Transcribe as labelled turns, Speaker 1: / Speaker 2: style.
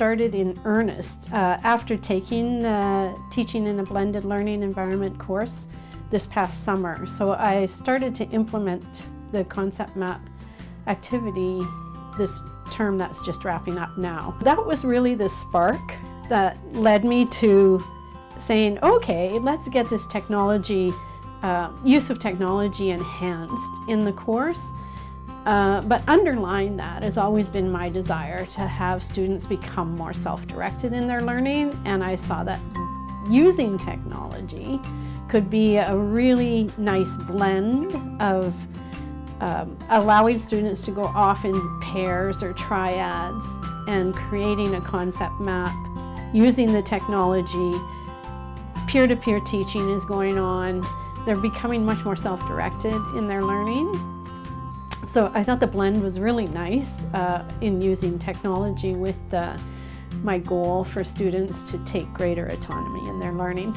Speaker 1: started in earnest uh, after taking the Teaching in a Blended Learning Environment course this past summer. So I started to implement the concept map activity this term that's just wrapping up now. That was really the spark that led me to saying, okay, let's get this technology, uh, use of technology enhanced in the course. Uh, but underlying that has always been my desire to have students become more self-directed in their learning and I saw that using technology could be a really nice blend of um, allowing students to go off in pairs or triads and creating a concept map using the technology. Peer-to-peer -peer teaching is going on. They're becoming much more self-directed in their learning. So I thought the blend was really nice uh, in using technology with the, my goal for students to take greater autonomy in their learning.